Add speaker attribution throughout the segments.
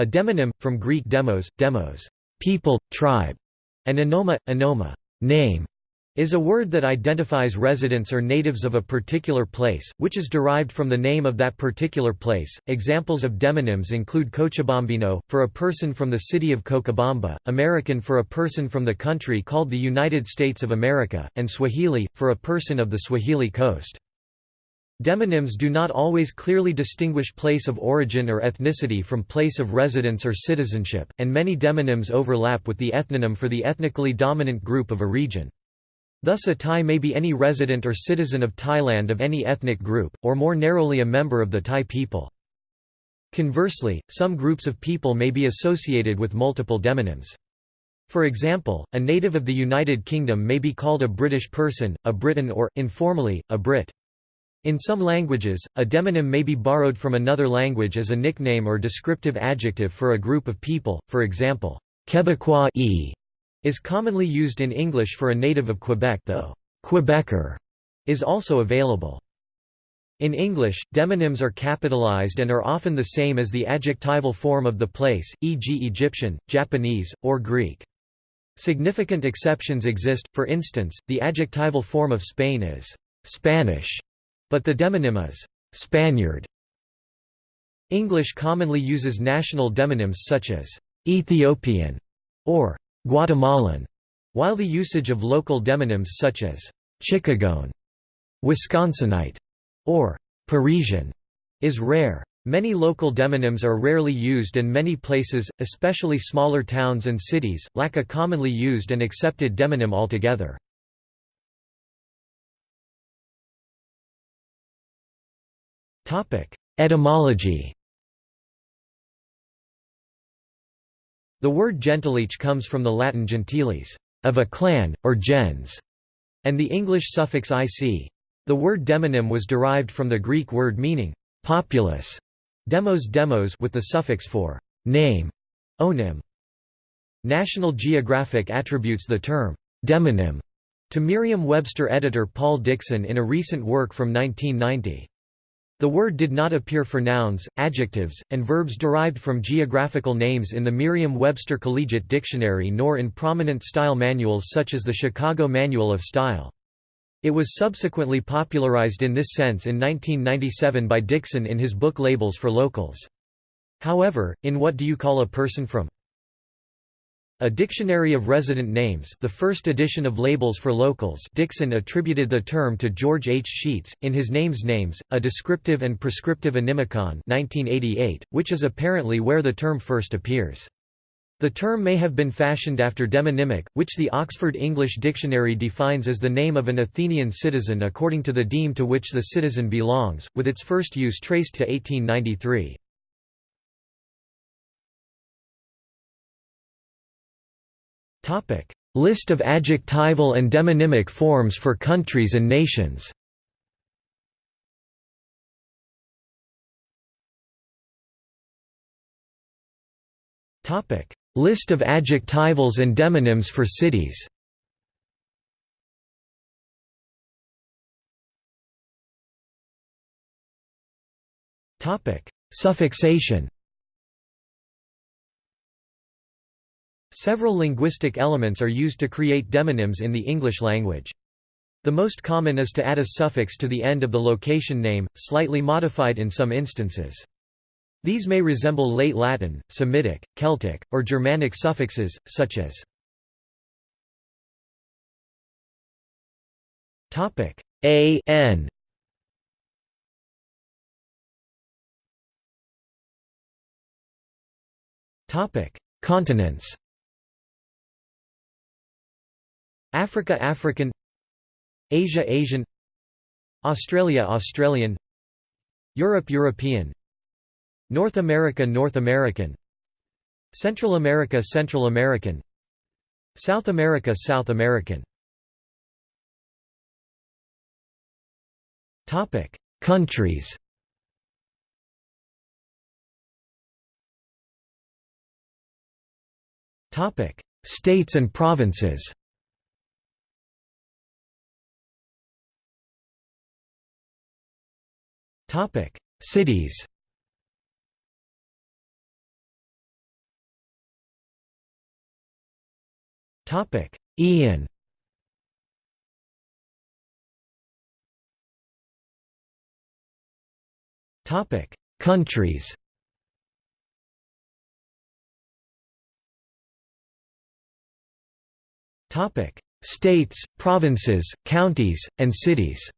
Speaker 1: A demonym, from Greek demos, demos, people, tribe, and onoma, onoma, name, is a word that identifies residents or natives of a particular place, which is derived from the name of that particular place. Examples of demonyms include Cochabambino, for a person from the city of Cochabamba, American for a person from the country called the United States of America, and Swahili, for a person of the Swahili coast. Demonyms do not always clearly distinguish place of origin or ethnicity from place of residence or citizenship, and many demonyms overlap with the ethnonym for the ethnically dominant group of a region. Thus a Thai may be any resident or citizen of Thailand of any ethnic group, or more narrowly a member of the Thai people. Conversely, some groups of people may be associated with multiple demonyms. For example, a native of the United Kingdom may be called a British person, a Briton or, informally, a Brit. In some languages, a demonym may be borrowed from another language as a nickname or descriptive adjective for a group of people, for example, Quebecois e is commonly used in English for a native of Quebec though Quebecer is also available. In English, demonyms are capitalized and are often the same as the adjectival form of the place, e.g. Egyptian, Japanese, or Greek. Significant exceptions exist, for instance, the adjectival form of Spain is «Spanish», but the demonym is «Spaniard». English commonly uses national demonyms such as «Ethiopian» or Guatemalan, while the usage of local demonyms such as Chicagoan, Wisconsinite, or Parisian is rare. Many local demonyms are rarely used and many places, especially smaller towns and cities, lack a commonly used and accepted demonym altogether. Etymology The word gentilice comes from the Latin gentiles, of a clan, or gens, and the English suffix ic. The word demonym was derived from the Greek word meaning populous, demos demos with the suffix for name, onym. National Geographic attributes the term demonym to Merriam-Webster editor Paul Dickson in a recent work from 1990. The word did not appear for nouns, adjectives, and verbs derived from geographical names in the Merriam-Webster Collegiate Dictionary nor in prominent style manuals such as the Chicago Manual of Style. It was subsequently popularized in this sense in 1997 by Dickson in his book Labels for Locals. However, in What Do You Call a Person From? A Dictionary of Resident Names the first edition of Labels for Locals Dickson attributed the term to George H. Scheetz, in his Names Names, a descriptive and prescriptive onymicon 1988, which is apparently where the term first appears. The term may have been fashioned after demonymic, which the Oxford English Dictionary defines as the name of an Athenian citizen according to the deme to which the citizen belongs, with its first use traced to 1893. List of adjectival and demonymic forms for countries and nations. List of adjectivals and demonyms for cities. Suffixation. Several linguistic elements are used to create demonyms in the English language. The most common is to add a suffix to the end of the location name, slightly modified in some instances. These may resemble late Latin, Semitic, Celtic, or Germanic suffixes, such as a n Continents Africa African Asia Asian Australia Australian Europe European North America North American Central America Central American South America South American. Topic Countries. Topic States and provinces Topic: Cities. Topic: Ian. Topic: Countries. Topic: States, provinces, counties, and cities.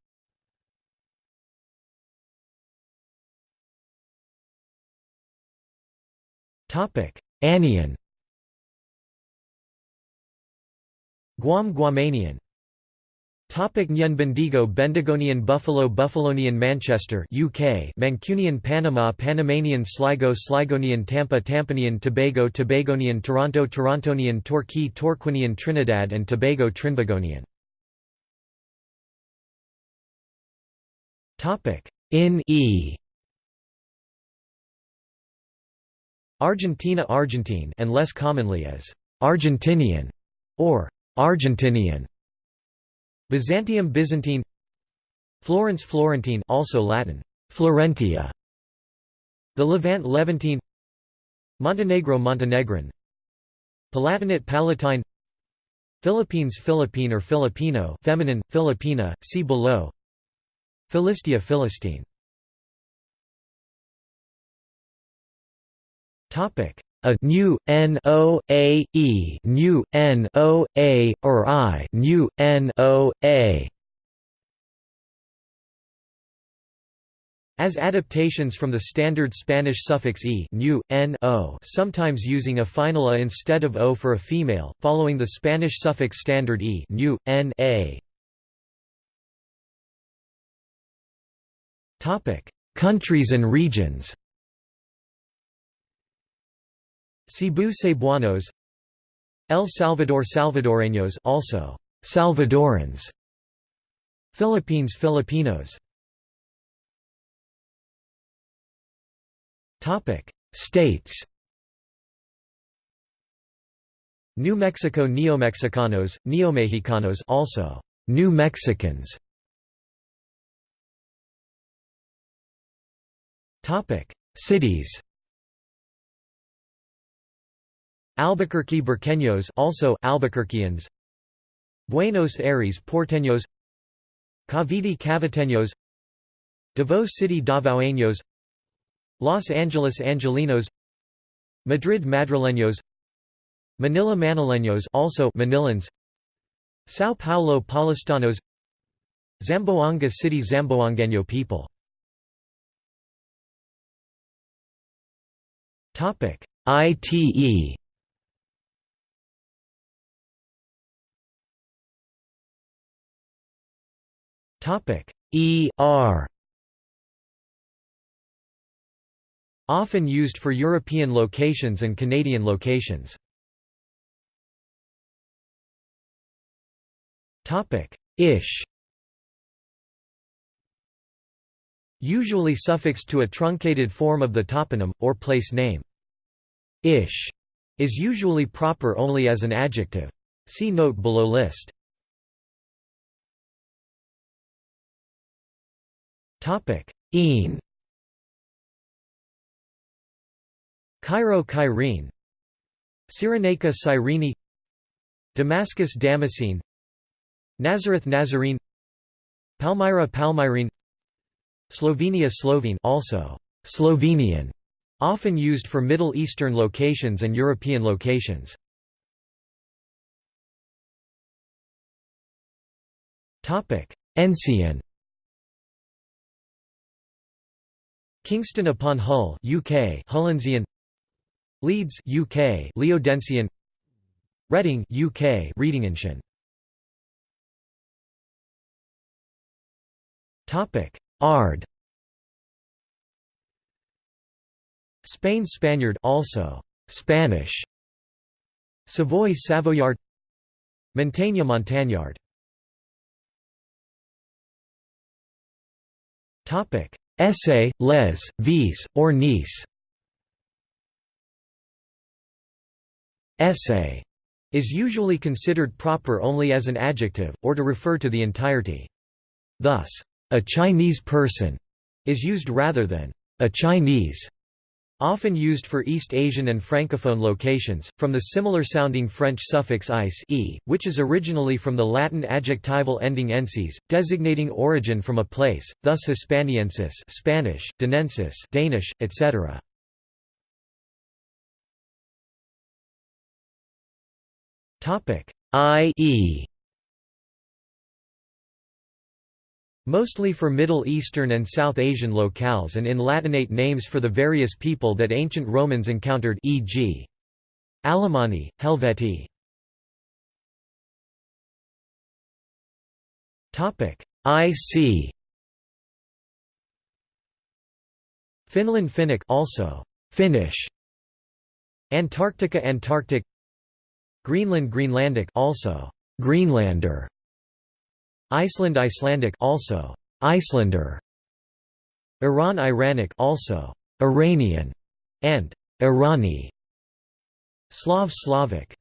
Speaker 1: Anian. Guam Guamanian. Topic Nyan Bendigo Bendigonian Buffalo Buffalonian Manchester UK Mancunian Panama Panamanian Sligo Sligonian Tampa Tampanian Tobago Tobagonian Toronto Torontonian Torquay Torquinian Trinidad and Tobago Trinbagonian. Topic. In E Argentina Argentine and less commonly as Argentinian or Argentinian. Byzantium Byzantine. Florence Florentine also Latin Florentia. The Levant Levantine. Montenegro Montenegrin. Palatinate Palatine. Philippines Philippine or Filipino feminine Filipina see below. Philistia Philistine Topic. A new n o a e new n o a or i new n o a. As adaptations from the standard Spanish suffix e new, n o sometimes using a final a instead of o for a female, following the Spanish suffix standard e new, n a. Countries and regions Cebu Cebuanos El Salvador Salvadoreños also Salvadorans Philippines Filipinos. Topic States. New Mexico Neomexicanos Neomexicanos also New Mexicans. Topic Cities Albuquerque Burqueños also Albuquerqueans. Buenos Aires Porteños. Cavite Caviteños. Davao City Davaoeños Los Angeles Angelinos. Madrid Madrileños. Manila Manileños also Manilans. São Paulo Paulistanos. Zamboanga City Zamboangueño people. Topic ITE Topic ER Often used for European locations and Canadian locations. Topic Ish Usually suffixed to a truncated form of the toponym, or place name. Ish is usually proper only as an adjective. See note below list. Topic: Een. Cairo Cairene Cyrenaica Cyrene. Damascus Damascene. Nazareth Nazarene. Palmyra Palmyrene. Slovenia Slovene also Slovenian often used for Middle Eastern locations and European locations. Topic. Ensian Kingston upon Hull, UK, Hullensian. Leeds, UK, Leodensian. Reading, UK, Readingensian. Topic: Ard. Spain Spaniard also Spanish. Savoy Savoyard. Montaigne Montagnard. Topic: Essay, les, vis, or nice Essay is usually considered proper only as an adjective, or to refer to the entirety. Thus, a Chinese person is used rather than a Chinese. Often used for East Asian and Francophone locations, from the similar-sounding French suffix ice e, which is originally from the Latin adjectival ending ensis, designating origin from a place, thus Hispaniensis Spanish, Danensis Danish, etc. I Mostly for Middle Eastern and South Asian locales and in Latinate names for the various people that ancient Romans encountered e.g. Alemanni, Helvetii. IC Finland Finnic also Finnish. Antarctica Antarctic. Greenland Greenlandic also Greenlander Iceland Icelandic also. Icelander. Iran Iranic also. Iranian and Irani. Slav Slavic.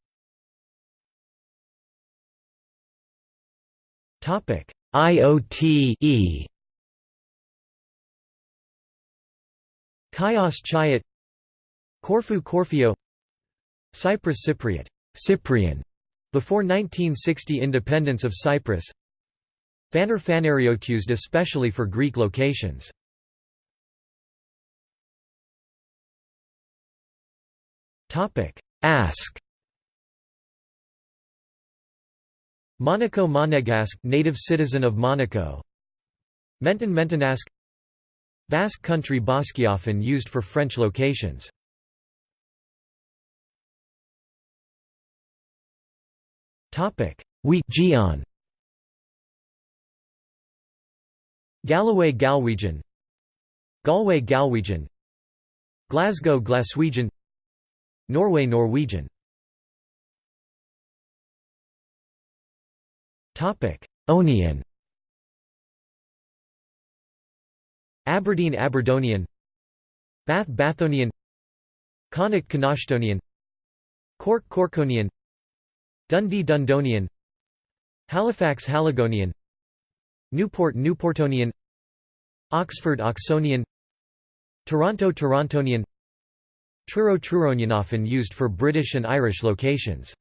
Speaker 1: Topic. IOTE Chios Chiot Corfu Corfio. Cyprus Cypriot. Cyprian. Before 1960 independence of Cyprus Phaner Phanariot used especially for Greek locations. Topic: Ask Monaco Monegasque native citizen of Monaco. Menton Mentonasque Basque country Basque often used for French locations. Topic: We Gion Galloway Galwegian. Galway Galwegian. Glasgow Glaswegian. Norway Norwegian. Onian Aberdeen Aberdonian. Bath Bathonian. Connacht Connachtonian. Cork Corkonian. Dundee Dundonian. Halifax Haligonian Newport Newportonian. Oxford Oxonian. Toronto Torontonian. Truro Truronian often used for British and Irish locations.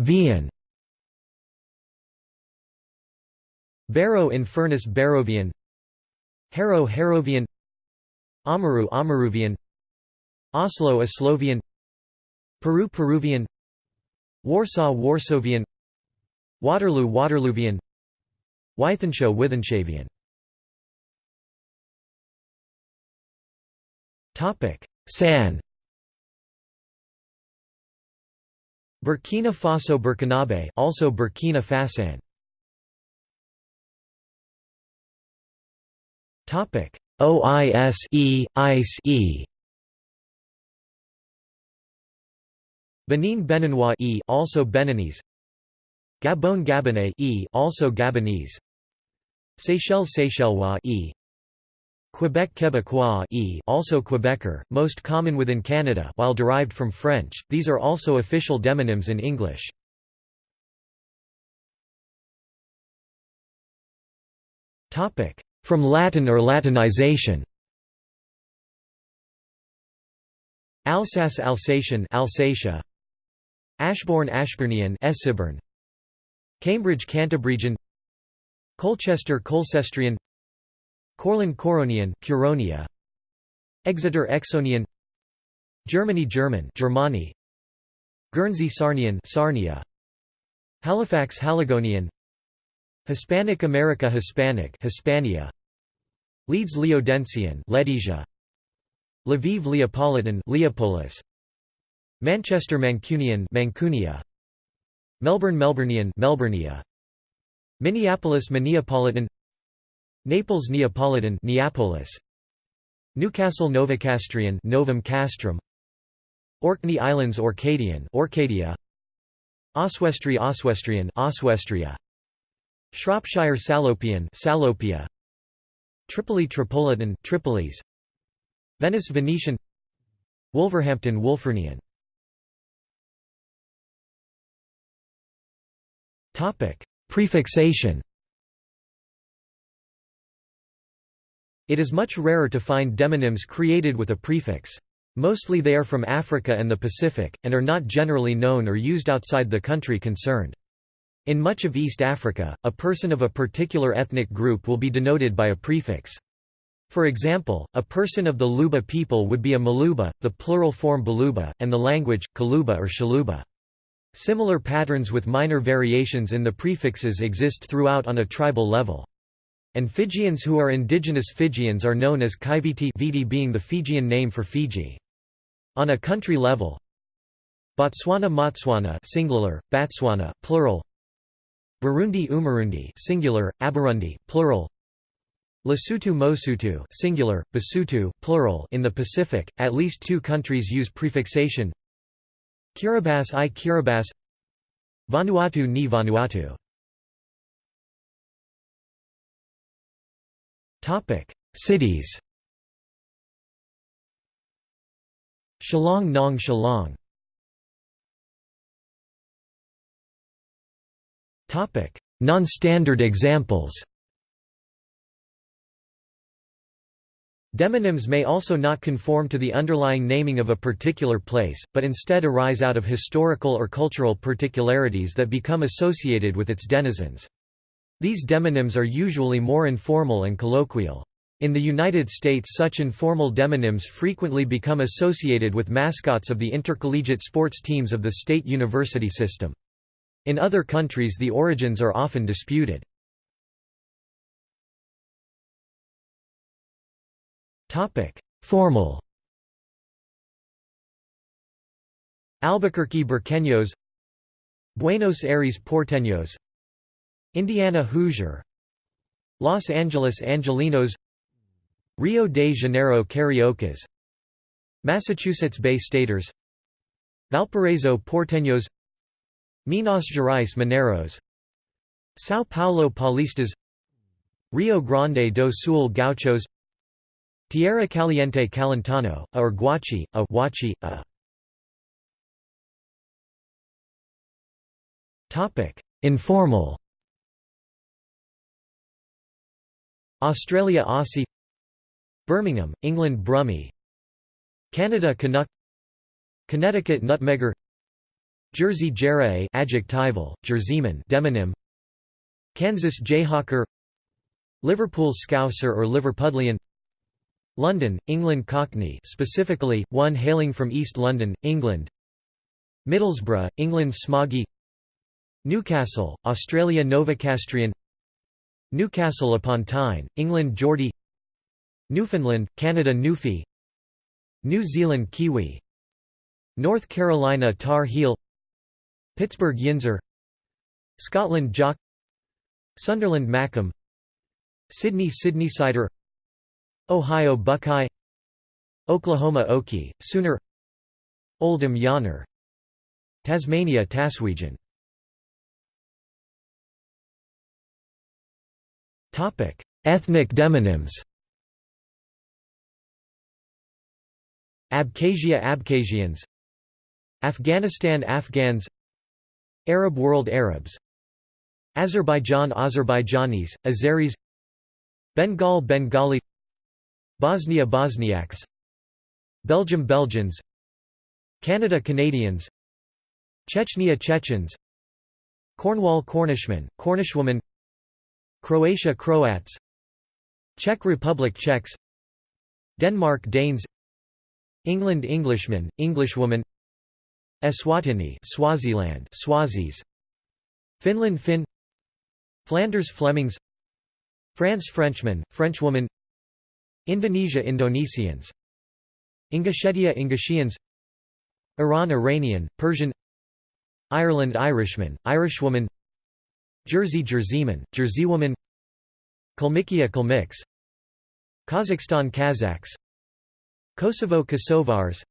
Speaker 1: Vian. Barrow in Furness Barrovian. Harrow Harrovian. Amaru Amaruvian. Oslo Oslovian. Peru Peruvian Warsaw Warsavian Waterloo Waterloovian Wythenshawe Wythenshavian San. Burkina Faso Burkinabe also Burkina Fasan. Topic OISE ICE Benin Beninois e also Beninese. Gabon Gabonais e also Gabonese. Seychelles Seychellois e. Quebec Quebecois e also Quebecer, most common within Canada while derived from French, these are also official demonyms in English. From Latin or Latinization. Alsace Alsatian Alsatia Ashbourne Ashburnian Essibern Cambridge Cantabrigian Colchester Colcestrian. Corlin Coronian Curonia. Exeter Exonian. Germany German Germani Guernsey Sarnian Sarnia. Halifax Haligonian. Hispanic America Hispanic Hispania. Leeds Leodensian Ledesia. Lviv Leopolitan Leopolis Manchester Mancunian Mancunia. Melbourne Melburnian Melburnia Minneapolis Minneapolitan. Naples Neapolitan Neapolis. Newcastle Novocastrian Novum Castrum. Orkney Islands Orcadian Orcadia. Oswestry Oswestrian Oswestria. Shropshire Salopian Salopia. Tripoli Tripolitan Tripolis. Venice Venetian. Wolverhampton Wulfrunian Topic: Prefixation. It is much rarer to find demonyms created with a prefix. Mostly they are from Africa and the Pacific, and are not generally known or used outside the country concerned. In much of East Africa, a person of a particular ethnic group will be denoted by a prefix. For example, a person of the Luba people would be a Maluba, the plural form Baluba, and the language, Kaluba or Shaluba. Similar patterns with minor variations in the prefixes exist throughout on a tribal level. And Fijians who are indigenous Fijians are known as Kaiviti Viti being the Fijian name for Fiji. On a country level, Botswana Motswana singular, Batswana plural. Burundi Umurundi singular, Aburundi plural. Lesotho Mosotho singular, Basotho plural in the Pacific, at least two countries use prefixation. Kiribati i Kiribati. Vanuatu ni Vanuatu. Cities. Shillong Nong Shillong. Non-standard examples Demonyms may also not conform to the underlying naming of a particular place, but instead arise out of historical or cultural particularities that become associated with its denizens. These demonyms are usually more informal and colloquial. In the United States such informal demonyms frequently become associated with mascots of the intercollegiate sports teams of the state university system. In other countries the origins are often disputed. Formal. Albuquerque Burqueños Buenos Aires Porteños. Indiana Hoosier. Los Angeles Angelinos. Rio de Janeiro Cariocas. Massachusetts Bay Staters. Valparaiso Porteños. Minas Gerais Mineros. São Paulo Paulistas. Rio Grande do Sul Gauchos Tierra Caliente Calentano, a or Guachi, a Huachi, a. Topic: Informal. Australia Aussie. Birmingham, England Brummie Canada Canuck. Connecticut Nutmegger. Jersey Jerae adjectival, Jerseyman demonym. Kansas Jayhawker. Liverpool Scouser or Liverpudlian London, England Cockney specifically, one hailing from East London, England. Middlesbrough, England Smoggy. Newcastle, Australia Novocastrian. Newcastle upon Tyne, England Geordie. Newfoundland, Canada Newfie. New Zealand Kiwi. North Carolina Tar Heel. Pittsburgh Yinzer. Scotland Jock. Sunderland Mackem Sydney Sydneysider Ohio Buckeye Oklahoma Okie, Sooner Oldham Yawner Tasmania Taswegian Ethnic demonyms. Abkhazia Abkhazians Afghanistan Afghans Arab world Arabs Azerbaijan Azerbaijanis, Azeris Bengal Bengali Bosnia Bosniaks. Belgium Belgians. Canada Canadians. Chechnya Chechens. Cornwall Cornishmen, Cornishwoman. Croatia Croats. Czech Republic Czechs. Denmark Danes. England Englishman, Englishwoman. Eswatini Swaziland Swazis. Finland Finn. Flanders Flemings. France Frenchman, Frenchwoman Indonesia Indonesians. Ingushetia Ingushians Iran Iranian, Persian. Ireland Irishman, Irishwoman. Jersey Jerseyman, Jerseywoman. Kalmykia Kalmyks. Kazakhstan Kazakhs. Kosovo Kosovars.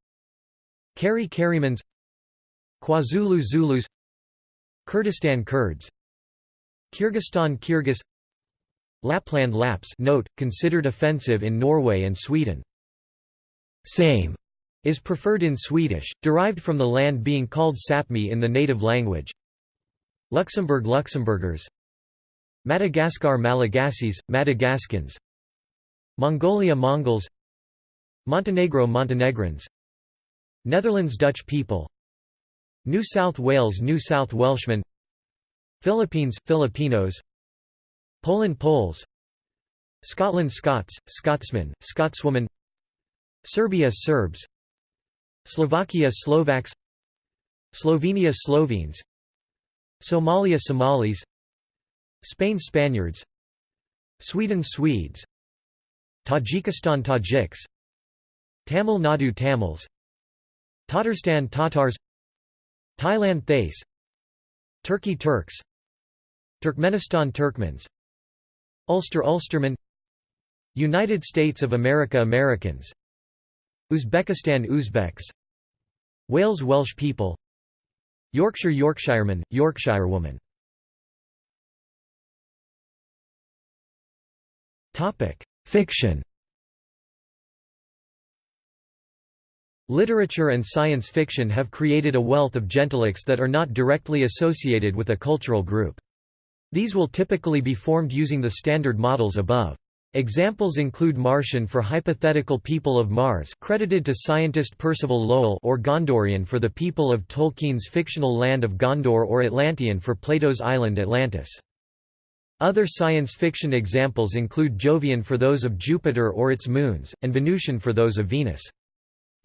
Speaker 1: Kari Karimans KwaZulu Zulus Kurdistan Kurds. Kyrgyzstan Kyrgyz Lapland Lapps note, considered offensive in Norway and Sweden. Same is preferred in Swedish, derived from the land being called Sapmi in the native language. Luxembourg Luxembourgers. Madagascar Malagasys, Madagascans. Mongolia Mongols. Montenegro Montenegrins. Netherlands Dutch people. New South Wales New South Welshmen. Philippines Filipinos Poland Poles Scotland Scots Scotsmen Scotswoman Serbia Serbs Slovakia Slovaks Slovenia Slovenes Somalia Somalis Spain Spaniards Sweden Swedes Tajikistan Tajiks Tamil Nadu Tamils Tatarstan Tatars Thailand Thais Turkey Turks Turkmenistan Turkmens Ulster Ulsterman United States of America Americans Uzbekistan Uzbeks Wales Welsh people Yorkshire Yorkshireman, Yorkshirewoman Fiction Literature and science fiction have created a wealth of gentilics that are not directly associated with a cultural group. These will typically be formed using the standard models above. Examples include Martian for hypothetical people of Mars credited to scientist Percival Lowell or Gondorian for the people of Tolkien's fictional land of Gondor or Atlantean for Plato's island Atlantis. Other science fiction examples include Jovian for those of Jupiter or its moons, and Venusian for those of Venus.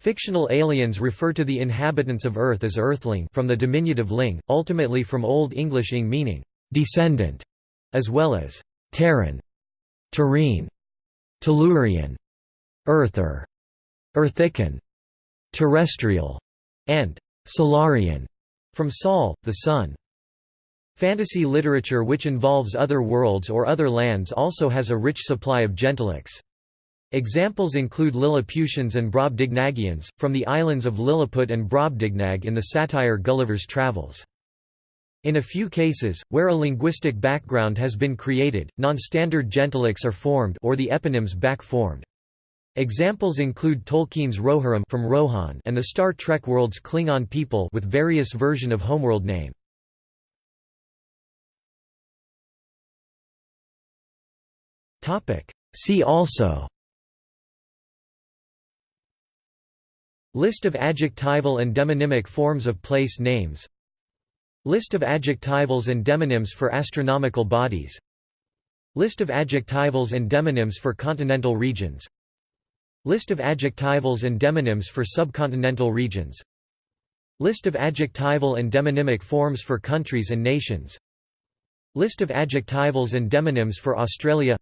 Speaker 1: Fictional aliens refer to the inhabitants of Earth as Earthling from the diminutive ling, ultimately from Old English ing meaning, descendant, as well as Terran, Terrene, Tellurian, Earther, Earthican, Terrestrial, and Solarian, from Sol, the Sun. Fantasy literature which involves other worlds or other lands also has a rich supply of gentilics. Examples include Lilliputians and Brobdingnagians, from the islands of Lilliput and Brobdingnag in the satire Gulliver's Travels. In a few cases, where a linguistic background has been created, non-standard gentilics are formed or the eponyms back-formed. Examples include Tolkien's Rohirrim from Rohan and the Star Trek world's Klingon people with various version of homeworld name. See also List of adjectival and demonymic forms of place names List of adjectivals and demonyms for astronomical bodies. List of adjectivals and demonyms for continental regions. List of adjectivals and demonyms for subcontinental regions. List of adjectival and demonymic forms for countries and nations. List of adjectivals and demonyms for Australia.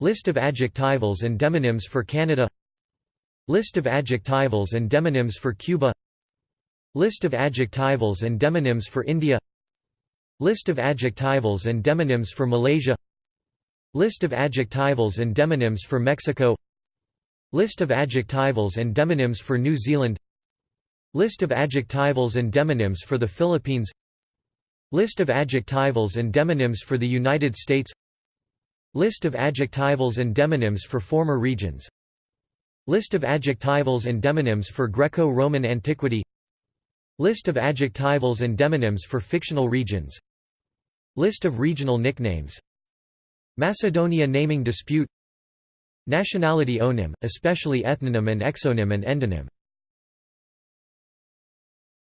Speaker 1: List of adjectivals and demonyms for Canada. List of adjectivals and demonyms for Cuba List of adjectivals and demonyms for India. List of adjectivals and demonyms for Malaysia. List of adjectivals and demonyms for Mexico. List of adjectivals and demonyms for New Zealand. List of adjectivals and demonyms for the Philippines. List of adjectivals and demonyms for the United States. List of adjectivals and demonyms for former regions. List of adjectivals and demonyms for Greco-Roman antiquity List of adjectivals and demonyms for fictional regions. List of regional nicknames. Macedonia naming dispute. Nationality onym, especially ethnonym and exonym and endonym